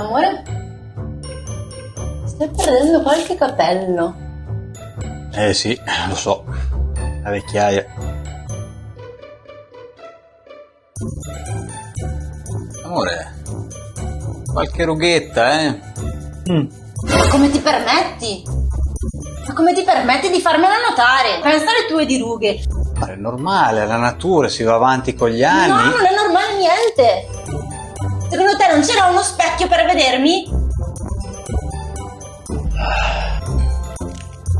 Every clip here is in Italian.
Amore? Stai perdendo qualche capello. Eh sì, lo so. La vecchiaia. Amore, qualche rughetta, eh? Mm. Ma come ti permetti? Ma come ti permetti di farmela notare? Pensa alle tue dirughe. Ma è normale, è la natura, si va avanti con gli anni. No, non è normale niente. Non c'era uno specchio per vedermi?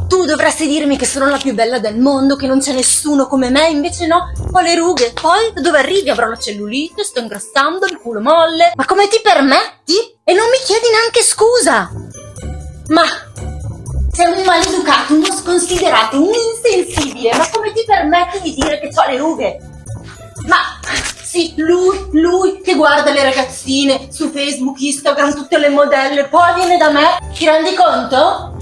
Tu dovresti dirmi che sono la più bella del mondo, che non c'è nessuno come me, invece no, ho le rughe. Poi da dove arrivi avrò la cellulite, sto ingrassando, il culo molle. Ma come ti permetti? E non mi chiedi neanche scusa. Ma sei un maleducato, uno sconsiderato, un insensibile. Ma come ti permetti di dire che ho le rughe? Ma sì, lui, lui che guarda le ragazzine su Facebook, Instagram, tutte le modelle, poi viene da me, ti rendi conto?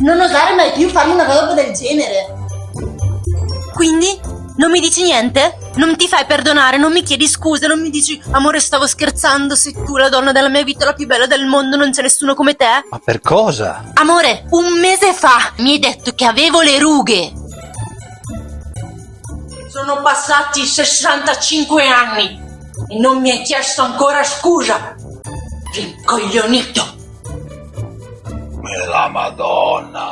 Non osare mai più farmi una roba del genere. Quindi? Non mi dici niente? Non ti fai perdonare, non mi chiedi scusa, non mi dici amore stavo scherzando, sei tu la donna della mia vita, la più bella del mondo, non c'è nessuno come te? Ma per cosa? Amore, un mese fa mi hai detto che avevo le rughe. Sono passati 65 anni e non mi hai chiesto ancora scusa. Rincoglionito. E la Madonna.